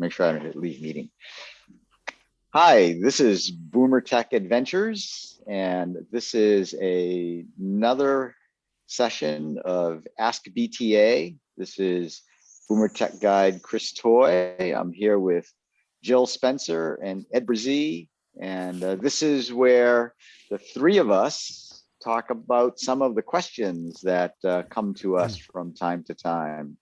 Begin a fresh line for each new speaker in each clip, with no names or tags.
make sure I don't hit leave meeting. Hi, this is Boomer Tech Adventures, and this is a, another session of Ask BTA. This is Boomer Tech Guide Chris Toy. I'm here with Jill Spencer and Ed Brazee, and uh, this is where the three of us talk about some of the questions that uh, come to us from time to time.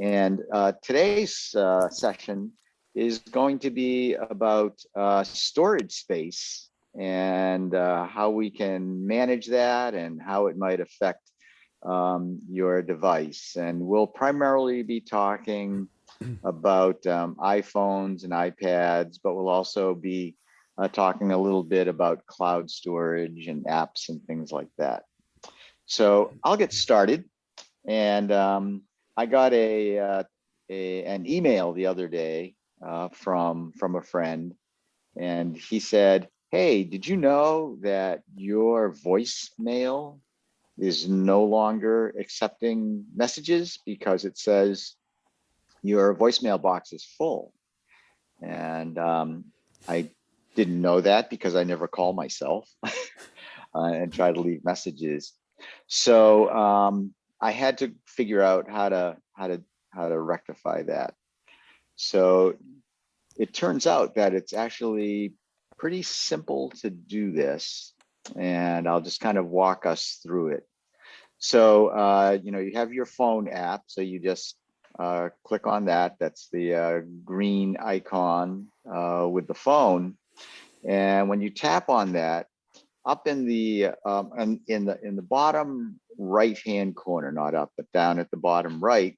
And uh, today's uh, session is going to be about uh, storage space and uh, how we can manage that and how it might affect um, your device. And we'll primarily be talking about um, iPhones and iPads, but we'll also be uh, talking a little bit about cloud storage and apps and things like that. So I'll get started. And um, I got a, uh, a an email the other day uh, from from a friend, and he said, "Hey, did you know that your voicemail is no longer accepting messages because it says your voicemail box is full?" And um, I didn't know that because I never call myself uh, and try to leave messages. So um, I had to figure out how to how to how to rectify that. So it turns out that it's actually pretty simple to do this, and I'll just kind of walk us through it. So uh, you know you have your phone app, so you just uh, click on that. That's the uh, green icon uh, with the phone, and when you tap on that, up in the um, in the in the bottom right hand corner, not up, but down at the bottom right,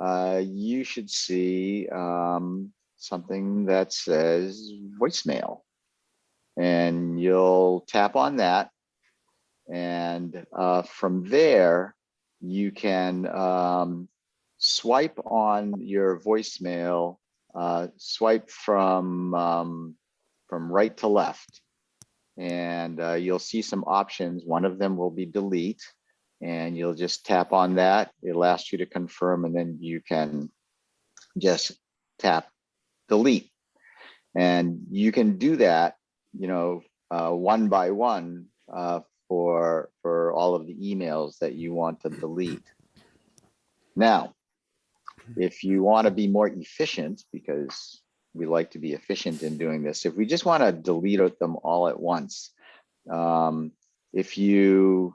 uh, you should see um, something that says voicemail. And you'll tap on that. And uh, from there, you can um, swipe on your voicemail, uh, swipe from, um, from right to left. And uh, you'll see some options. One of them will be delete and you'll just tap on that. It'll ask you to confirm and then you can just tap delete. And you can do that, you know, uh, one by one uh, for, for all of the emails that you want to delete. Now, if you want to be more efficient, because we like to be efficient in doing this, if we just want to delete them all at once, um, if you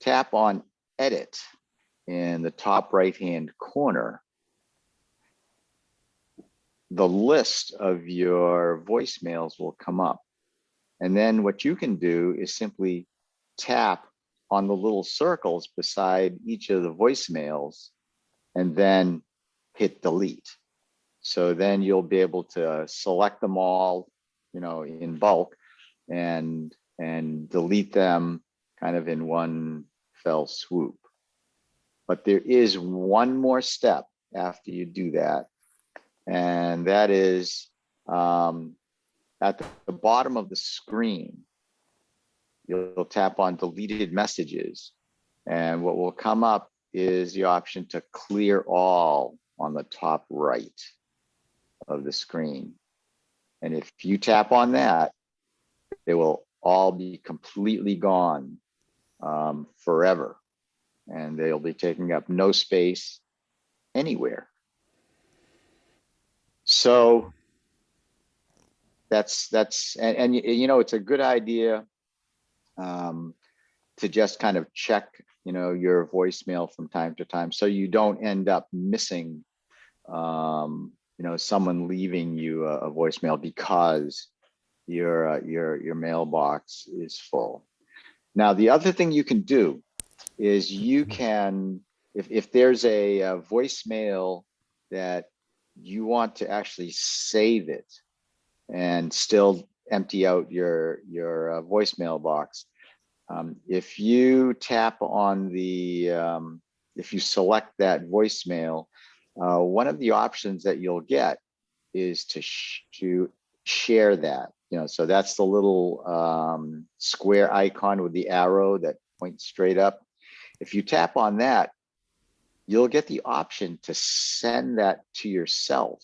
tap on edit in the top right hand corner, the list of your voicemails will come up. And then what you can do is simply tap on the little circles beside each of the voicemails and then hit delete. So then you'll be able to select them all, you know, in bulk and and delete them kind of in one fell swoop. But there is one more step after you do that, and that is um, at the bottom of the screen, you'll tap on deleted messages, and what will come up is the option to clear all on the top right of the screen. And if you tap on that, they will all be completely gone um, forever. And they'll be taking up no space anywhere. So that's, that's, and, and you know, it's a good idea um, to just kind of check, you know, your voicemail from time to time so you don't end up missing, um, you know, someone leaving you a, a voicemail because your uh, your your mailbox is full. Now, the other thing you can do is you mm-hmm. can, if, if there's a, a voicemail that you want to actually save it and still empty out your, your uh, voicemail box, um, if you tap on the, um, if you select that voicemail, uh, one of the options that you'll get is to, sh to share that you know, so that's the little um, square icon with the arrow that points straight up. If you tap on that, you'll get the option to send that to yourself.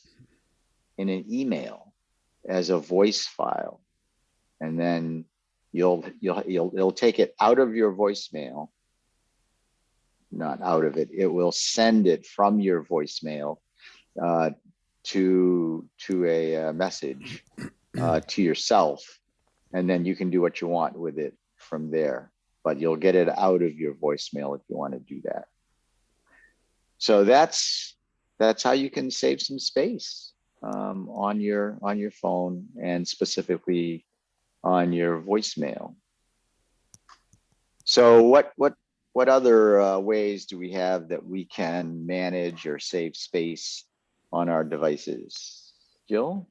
in an email as a voice file. And then you'll, you'll, you'll, it'll take it out of your voicemail. Not out of it, it will send it from your voicemail uh, to, to a uh, message uh, to yourself. And then you can do what you want with it from there, but you'll get it out of your voicemail if you want to do that. So that's, that's how you can save some space um, on your, on your phone and specifically on your voicemail. So what, what, what other uh, ways do we have that we can manage or save space on our devices? Jill?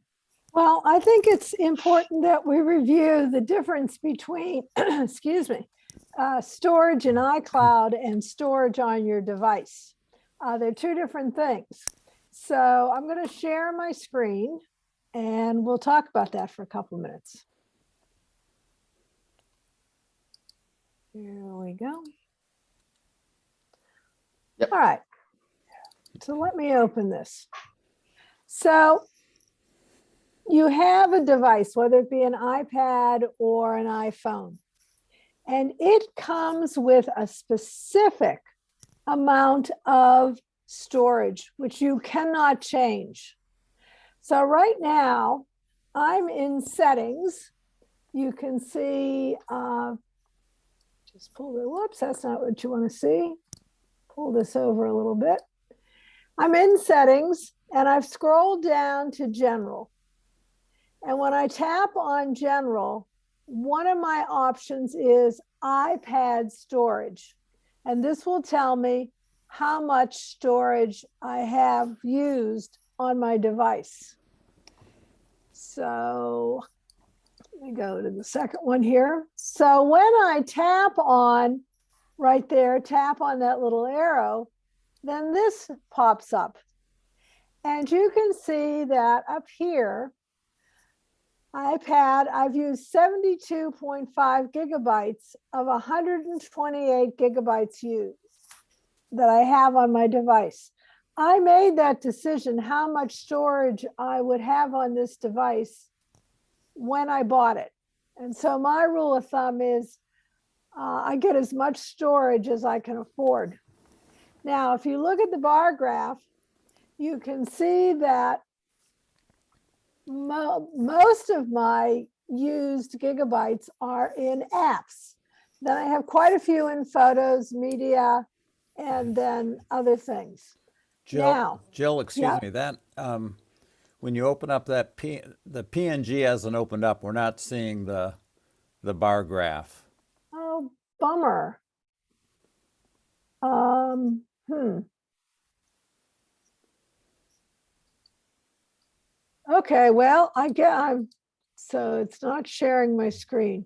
Well, I think it's important that we review the difference between, excuse me, uh, storage in iCloud and storage on your device. Uh, they're two different things. So I'm going to share my screen and we'll talk about that for a couple minutes. Here we go.
Yep.
All right. So let me open this. So you have a device, whether it be an iPad or an iPhone, and it comes with a specific amount of storage, which you cannot change. So right now, I'm in settings. You can see, uh, just pull the, whoops, that's not what you want to see. Pull this over a little bit. I'm in settings and I've scrolled down to general. And when I tap on general, one of my options is iPad storage. And this will tell me how much storage I have used on my device. So let me go to the second one here. So when I tap on right there, tap on that little arrow, then this pops up. And you can see that up here, iPad, I've used 72.5 gigabytes of 128 gigabytes used that I have on my device. I made that decision how much storage I would have on this device when I bought it. And so my rule of thumb is uh, I get as much storage as I can afford. Now, if you look at the bar graph, you can see that mo most of my used gigabytes are in apps. Then I have quite a few in photos, media, and then other things.
Jill,
Now,
Jill, excuse
yeah.
me, that, um, when you open up that P, the PNG hasn't opened up, we're not seeing the, the bar graph.
Bummer. Um, hmm. Okay, well, I get, I'm, so it's not sharing my screen.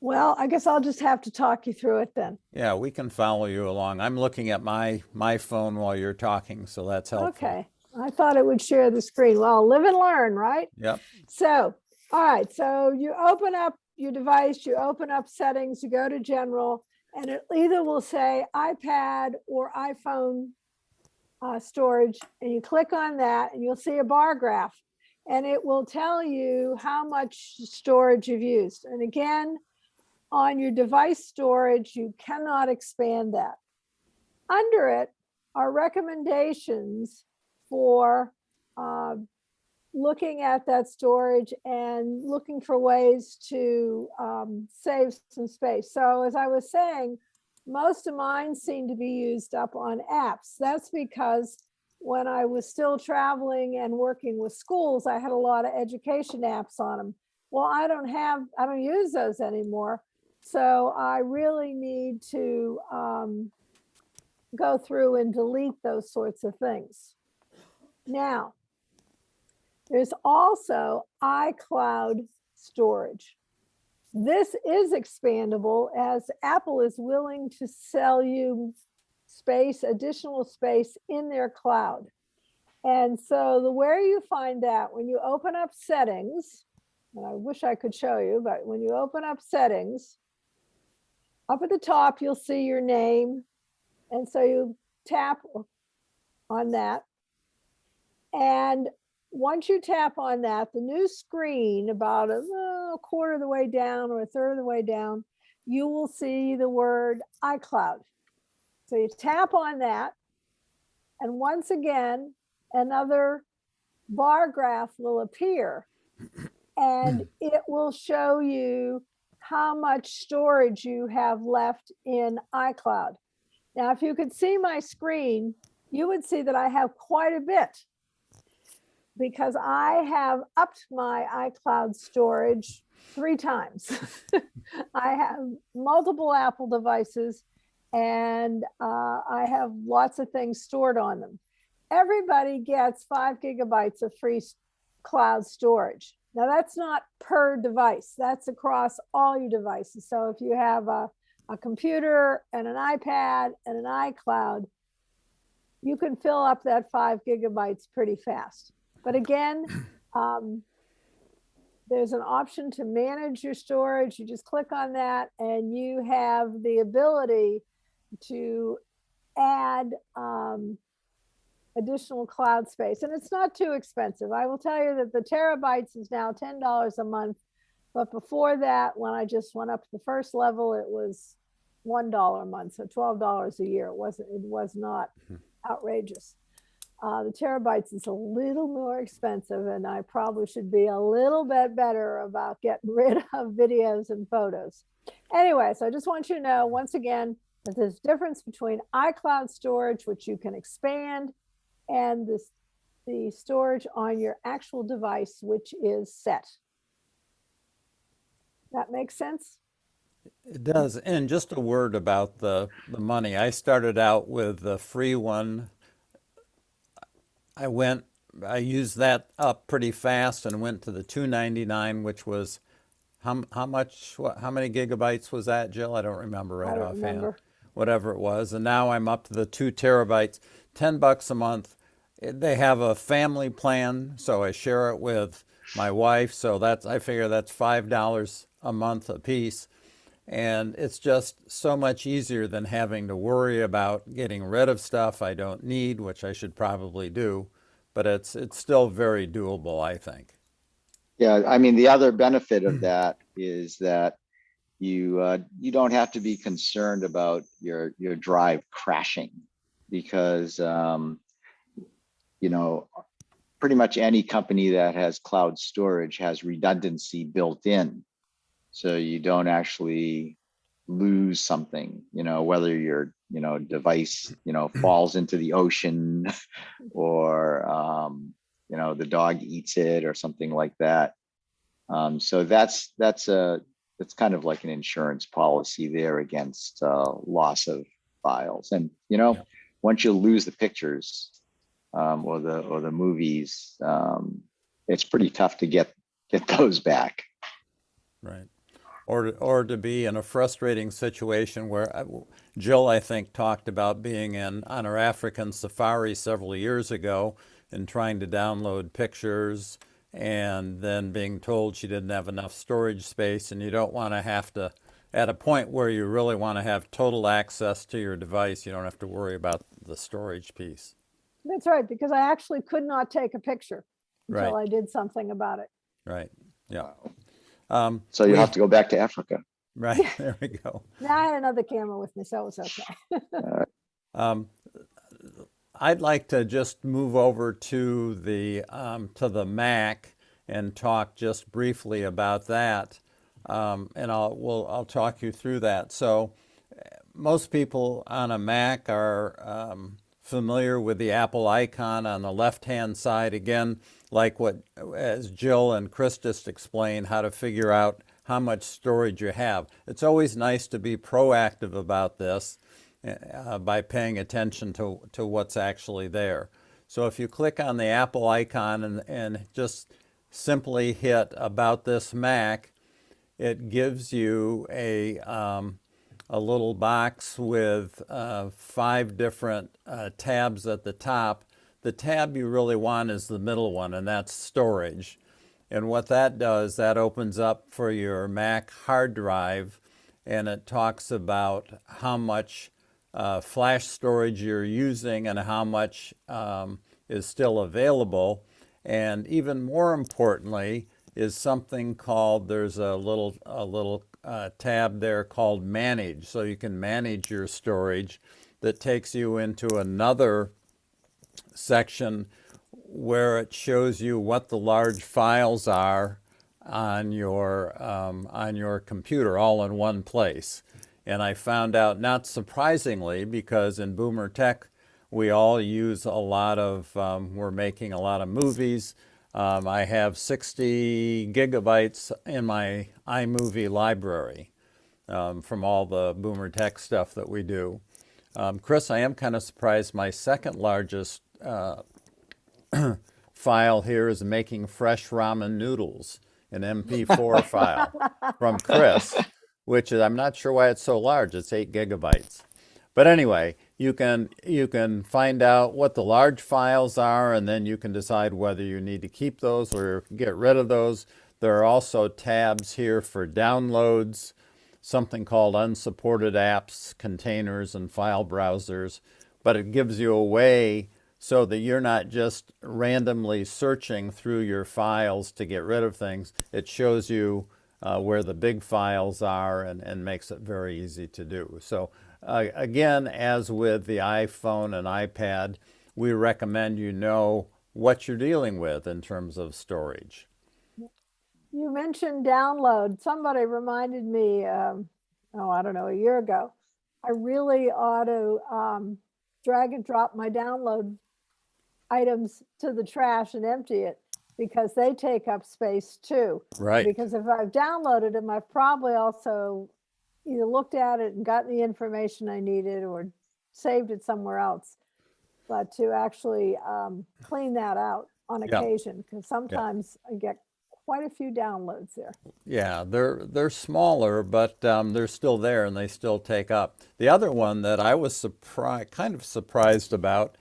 Well, I guess I'll just have to talk you through it then.
Yeah, we can follow you along. I'm looking at my, my phone while you're talking, so that's helpful.
Okay, I thought it would share the screen. Well, live and learn, right?
Yep,
So, all right, so you open up your device, you open up settings, you go to general, and it either will say iPad or iPhone uh, storage, and you click on that and you'll see a bar graph. And it will tell you how much storage you've used. And again, on your device storage, you cannot expand that. Under it are recommendations for uh, looking at that storage and looking for ways to um, save some space. So as I was saying, most of mine seem to be used up on apps. That's because when I was still traveling and working with schools, I had a lot of education apps on them. Well, I don't have, I don't use those anymore. So I really need to um, go through and delete those sorts of things. Now, there's also iCloud storage. This is expandable as Apple is willing to sell you space, additional space in their cloud. And so the where you find that when you open up settings, and I wish I could show you, but when you open up settings, up at the top, you'll see your name. And so you tap on that. And once you tap on that, the new screen, about a, uh, quarter of the way down or a third of the way down, you will see the word iCloud. So you tap on that. And once again, another bar graph will appear. And it will show you how much storage you have left in iCloud. Now, if you could see my screen, you would see that I have quite a bit because I have upped my iCloud storage three times. I have multiple Apple devices and uh, I have lots of things stored on them. Everybody gets five gigabytes of free cloud storage. Now that's not per device, that's across all your devices. So if you have a, a computer and an iPad and an iCloud, you can fill up that five gigabytes pretty fast. But again, um, there's an option to manage your storage. You just click on that and you have the ability to add um, additional cloud space. And it's not too expensive. I will tell you that the terabytes is now $10 a month. But before that, when I just went up to the first level, it was $1 a month, so $12 a year. It wasn't, it was not outrageous. Uh, the terabytes is a little more expensive and I probably should be a little bit better about getting rid of videos and photos. Anyway, so I just want you to know, once again, that there's a difference between iCloud storage, which you can expand, and this, the storage on your actual device, which is set. That makes sense?
It does. And just a word about the, the money. I started out with the free one. I went, I used that up pretty fast and went to the 299, which was how, how much, what, how many gigabytes was that, Jill? I don't remember right
I don't
offhand.
remember.
Whatever it was. And now I'm up to the two terabytes, 10 bucks a month. Eh, they have a family plan, so I share it with my wife. So that's, I figure that's $5 a month a piece. And it's just so much easier than having to worry about getting rid of stuff I don't need, which I should probably do. But it's, it's still very doable, I think.
Yeah, I mean, the other benefit of that is that you, uh, you don't have to be concerned about your, your drive crashing because, um, you know, pretty much any company that has cloud storage has redundancy built in. So you don't actually lose something, you know, whether your, you know, device, you know, falls into the ocean or, um, you know, the dog eats it or something like that. Um, so that's, that's a, it's kind of like an insurance policy there against, uh, loss of files. And, you know,
Yeah.
once you lose the pictures, um, or the, or the movies, um, it's pretty tough to get, get those back.
Right. Or, to- or to be in a frustrating situation where uh, Jill, I think, talked about being in on her African safari several years ago and trying to download pictures and then being told she didn't have enough storage space and you don't want to have to at a point where you really want to have total access to your device, you don't have to worry about the storage piece.
That's right, because I actually could not take a picture until
Right.
I did something about it.
Right. Yeah. Um,
So you
we-
have to go back to Africa.
right. There we go.
Now I had another camera with me, so it was okay.
Um, I'd like to just move over to the um, to the Mac and talk just briefly about that, um, and I'll we'll, I'll talk you through that. So, uh, most people on a Mac are um, familiar with the Apple icon on the left-hand side. Again, like what as Jill and Chris just explained, how to figure out how much storage you have. It's always nice to be proactive about this uh, by paying attention to, to what's actually there. So if you click on the Apple icon and, and just simply hit about this Mac, it gives you a, um, a little box with uh, five different uh, tabs at the top. The tab you really want is the middle one, and that's storage. And what that does, that opens up for your Mac hard drive, and it talks about how much uh, flash storage you're using and how much um, is still available. And even more importantly is something called, there's a little, a little uh, tab there called manage. So you can manage your storage that takes you into another section where it shows you what the large files are on your um, on your computer all in one place. And I found out, not surprisingly, because in Boomer Tech we all use a lot of, um, we're making a lot of movies. Um, I have 60 gigabytes in my iMovie library um, from all the Boomer Tech stuff that we do. Um, Chris, I am kind of surprised. My second largest uh, file here is making fresh ramen noodles, an MP4 file from Chris, which is, I'm not sure why it's so large. It's eight gigabytes. But anyway, you can, you can find out what the large files are and then you can decide whether you need to keep those or get rid of those. There are also tabs here for downloads, something called unsupported apps, containers, and file browsers. But it gives you a way so that you're not just randomly searching through your files to get rid of things. It shows you uh, where the big files are and, and makes it very easy to do. So uh, again, as with the iPhone and iPad, we recommend you know what you're dealing with in terms of storage.
You mentioned download. Somebody reminded me, um, oh, I don't know, a year ago. I really ought to um, drag and drop my download items to the trash and empty it because they take up space too.
Right.
Because if I've downloaded them, I've probably also either looked at it and gotten the information I needed or saved it somewhere else. But to actually um, clean that out on
Yeah.
occasion, because sometimes I get quite a few downloads there.
Yeah, they're they're smaller, but um, they're still there and they still take up. The other one that I was surprised, kind of surprised about,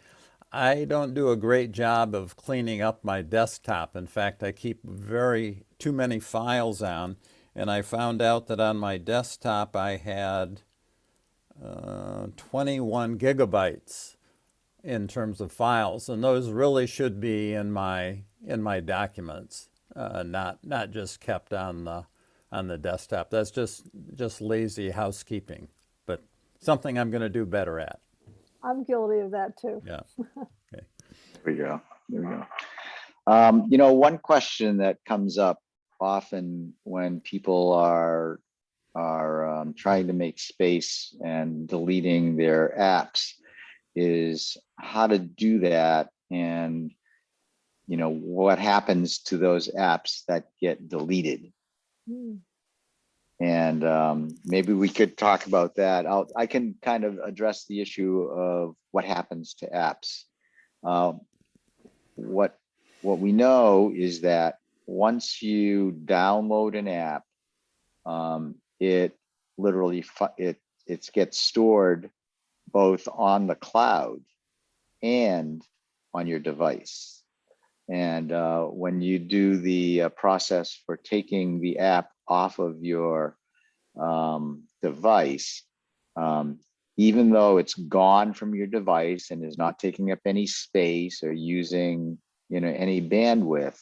I don't do a great job of cleaning up my desktop. In fact, I keep very too many files on, and I found out that on my desktop I had uh, 21 gigabytes in terms of files, and those really should be in my in my documents, uh, not not just kept on the on the desktop. That's just just lazy housekeeping, but something I'm going to do better at.
I'm guilty of that too.
Yeah. Okay.
There we go. There we go. Um, you know, one question that comes up often when people are are um, trying to make space and deleting their apps is how to do that and you know what happens to those apps that get deleted
Hmm.
and um, maybe we could talk about that. I'll, I can kind of address the issue of what happens to apps. Um, what what we know is that once you download an app, um, it literally it it gets stored both on the cloud and on your device. And uh, when you do the uh, process for taking the app off of your um, device, um, even though it's gone from your device and is not taking up any space or using you know any bandwidth,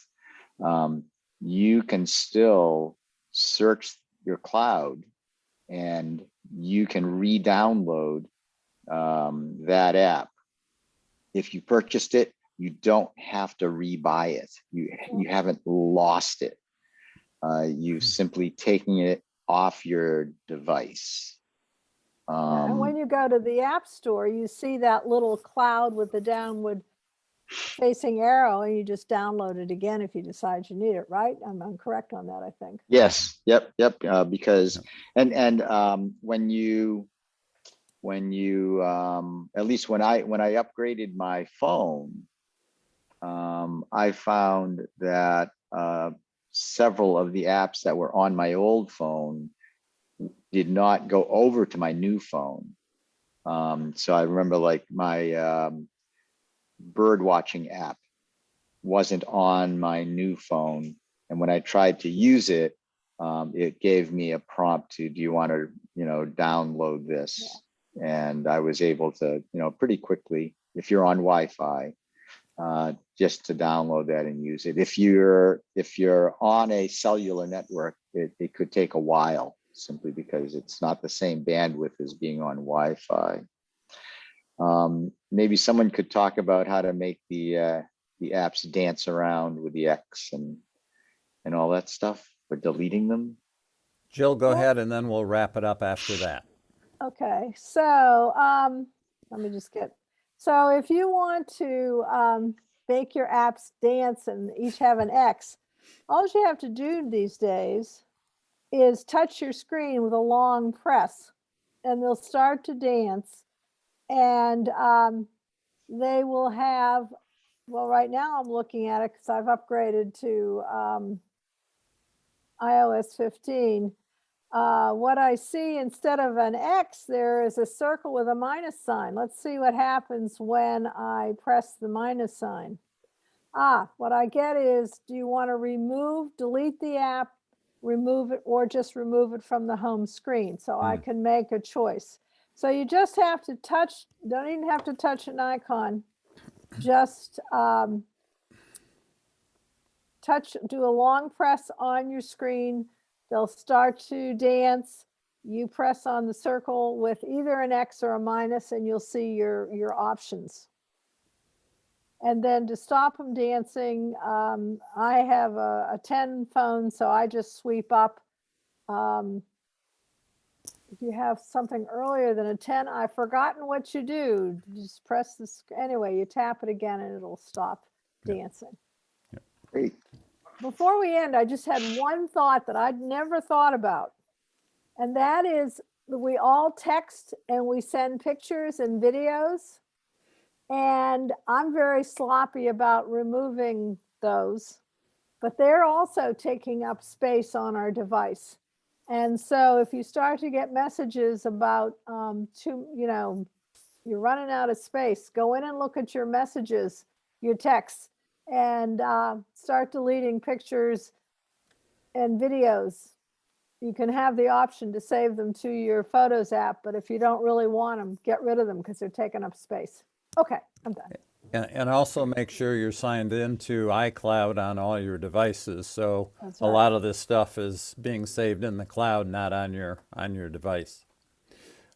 um, you can still search your cloud and you can re-download um, that app. If you purchased it, you don't have to rebuy it. You you haven't lost it. Uh, you simply taking it off your device.
And
Um,
when you go to the App Store, you see that little cloud with the downward facing arrow and you just download it again if you decide you need it, right? I'm, I'm correct on that, I think.
Yes, yep, yep, uh, because, and, and, um, when you, when you, um, at least when I, when I upgraded my phone, um, I found that, uh, several of the apps that were on my old phone did not go over to my new phone. Um, so I remember like my, um, bird watching app wasn't on my new phone. And when I tried to use it, um, it gave me a prompt to, do you want to, you know, download this? And I was able to, you know, pretty quickly, if you're on Wi-Fi, uh, just to download that and use it. If you're if you're on a cellular network, it, it could take a while simply because it's not the same bandwidth as being on Wi-Fi. Um, maybe someone could talk about how to make the uh, the apps dance around with the X and and all that stuff for deleting them.
Jill, go ahead and then we'll wrap it up after that.
Okay, so um, let me just get, so if you want to um, make your apps dance and each have an X, all you have to do these days is touch your screen with a long press and they'll start to dance. And um, they will have, well, right now I'm looking at it because I've upgraded to um, iOS 15. Uh, what I see instead of an X, there is a circle with a minus sign. Let's see what happens when I press the minus sign. Ah, what I get is, do you want to remove, delete the app, remove it, or just remove it from the home screen? So I can make a choice. So you just have to touch, don't even have to touch an icon. Just um, touch, do a long press on your screen. They'll start to dance. You press on the circle with either an X or a minus and you'll see your, your options. And then to stop them dancing, um, I have a, a 10 phone, so I just sweep up. Um, if you have something earlier than a 10, I've forgotten what you do. You Just press this, anyway, you tap it again and it'll stop dancing.
Great.
Before we end, I just had one thought that I'd never thought about. And that is that we all text and we send pictures and videos. And I'm very sloppy about removing those, but they're also taking up space on our device. And so if you start to get messages about, um, you know, you're running out of space, go in and look at your messages, your texts, and uh, start deleting pictures and videos. You can have the option to save them to your Photos app, but if you don't really want them, get rid of them because they're taking up space. Okay, I'm done.
And, and also make sure you're signed into iCloud on all your devices. So
That's
a lot of this stuff is being saved in the cloud, not on your on your device.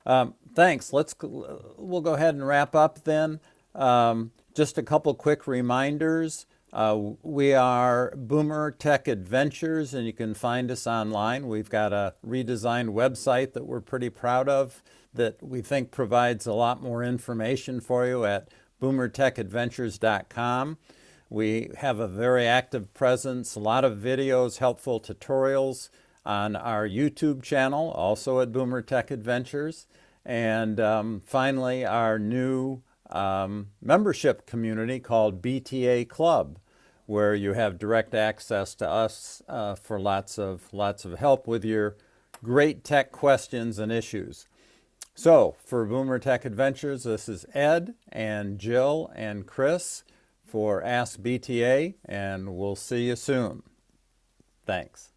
Um, thanks. Let's we'll go ahead and wrap up then. Um, just a couple quick reminders. Uh, we are Boomer Tech Adventures, and you can find us online. We've got a redesigned website that we're pretty proud of that we think provides a lot more information for you at boomertechadventures.com. We have a very active presence, a lot of videos, helpful tutorials on our YouTube channel, also at Boomer Tech Adventures. And um, finally, our new um, membership community called BTA Club, where you have direct access to us uh, for lots of lots of help with your great tech questions and issues. So for Boomer Tech Adventures, this is Ed and Jill and Chris for Ask BTA, and we'll see you soon. Thanks.